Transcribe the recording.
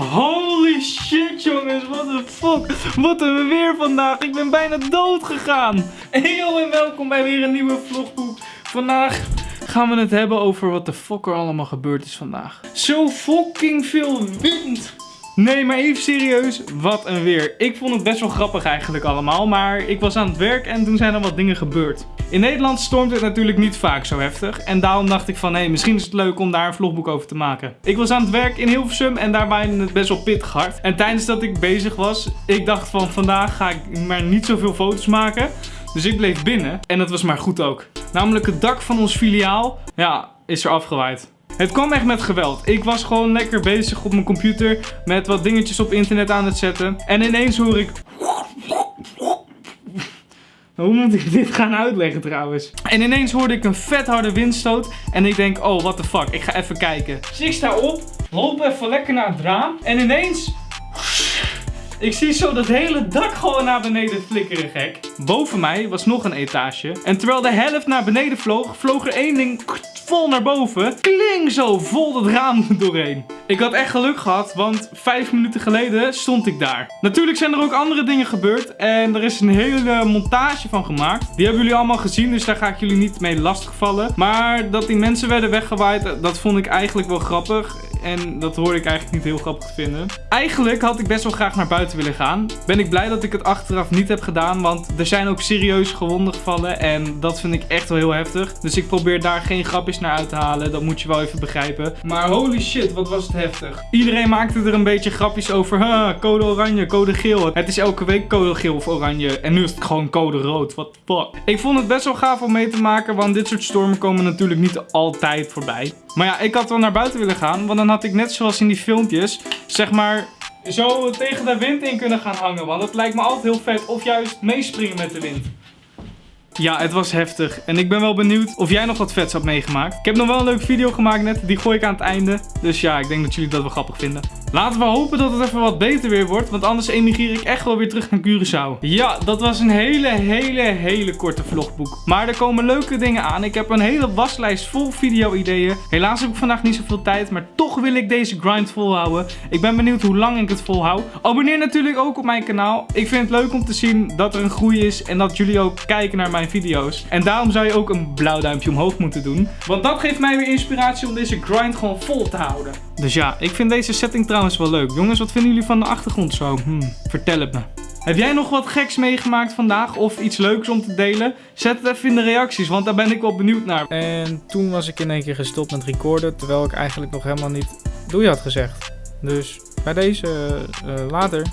Holy shit jongens, what the fuck. Wat een weer vandaag. Ik ben bijna dood gegaan. Hey en welkom bij weer een nieuwe vlogboek. Vandaag gaan we het hebben over wat de fuck er allemaal gebeurd is vandaag. Zo fucking veel wind. Nee, maar even serieus, wat een weer. Ik vond het best wel grappig eigenlijk allemaal, maar ik was aan het werk en toen zijn er wat dingen gebeurd. In Nederland stormt het natuurlijk niet vaak zo heftig en daarom dacht ik van hé, hey, misschien is het leuk om daar een vlogboek over te maken. Ik was aan het werk in Hilversum en daar waaide het best wel pittig hard. En tijdens dat ik bezig was, ik dacht van vandaag ga ik maar niet zoveel foto's maken. Dus ik bleef binnen en dat was maar goed ook. Namelijk het dak van ons filiaal, ja, is er afgewaaid. Het kwam echt met geweld. Ik was gewoon lekker bezig op mijn computer met wat dingetjes op internet aan het zetten. En ineens hoor ik... Hoe moet ik dit gaan uitleggen trouwens? En ineens hoorde ik een vet harde windstoot. En ik denk, oh, what the fuck. Ik ga even kijken. Dus ik sta op, loop even lekker naar het raam. En ineens... Ik zie zo dat hele dak gewoon naar beneden flikkeren, gek. Boven mij was nog een etage. En terwijl de helft naar beneden vloog, vloog er één ding vol naar boven. Kling zo vol dat raam doorheen. Ik had echt geluk gehad, want vijf minuten geleden stond ik daar. Natuurlijk zijn er ook andere dingen gebeurd. En er is een hele montage van gemaakt. Die hebben jullie allemaal gezien, dus daar ga ik jullie niet mee lastigvallen. Maar dat die mensen werden weggewaaid, dat vond ik eigenlijk wel grappig. En dat hoorde ik eigenlijk niet heel grappig vinden. Eigenlijk had ik best wel graag naar buiten willen gaan. Ben ik blij dat ik het achteraf niet heb gedaan. Want er zijn ook serieus gewonden gevallen. En dat vind ik echt wel heel heftig. Dus ik probeer daar geen grapjes naar uit te halen. Dat moet je wel even begrijpen. Maar holy shit, wat was het heftig. Iedereen maakte er een beetje grapjes over. Ha, code oranje, code geel. Het is elke week code geel of oranje. En nu is het gewoon code rood. What the fuck. Ik vond het best wel gaaf om mee te maken. Want dit soort stormen komen natuurlijk niet altijd voorbij. Maar ja, ik had wel naar buiten willen gaan. Want dan had ik net zoals in die filmpjes, zeg maar, zo tegen de wind in kunnen gaan hangen. Want dat lijkt me altijd heel vet. Of juist meespringen met de wind. Ja, het was heftig. En ik ben wel benieuwd of jij nog wat vets had meegemaakt. Ik heb nog wel een leuke video gemaakt net. Die gooi ik aan het einde. Dus ja, ik denk dat jullie dat wel grappig vinden. Laten we hopen dat het even wat beter weer wordt. Want anders emigreer ik echt wel weer terug naar Curaçao. Ja, dat was een hele, hele, hele korte vlogboek. Maar er komen leuke dingen aan. Ik heb een hele waslijst vol video-ideeën. Helaas heb ik vandaag niet zoveel tijd. Maar toch wil ik deze grind volhouden. Ik ben benieuwd hoe lang ik het volhoud. Abonneer natuurlijk ook op mijn kanaal. Ik vind het leuk om te zien dat er een groei is. En dat jullie ook kijken naar mijn video's. En daarom zou je ook een blauw duimpje omhoog moeten doen. Want dat geeft mij weer inspiratie om deze grind gewoon vol te houden. Dus ja, ik vind deze setting trouwens wel leuk. Jongens, wat vinden jullie van de achtergrond zo? Hm, vertel het me. Heb jij nog wat geks meegemaakt vandaag of iets leuks om te delen? Zet het even in de reacties, want daar ben ik wel benieuwd naar. En toen was ik in één keer gestopt met recorden, terwijl ik eigenlijk nog helemaal niet doei had gezegd. Dus bij deze uh, later.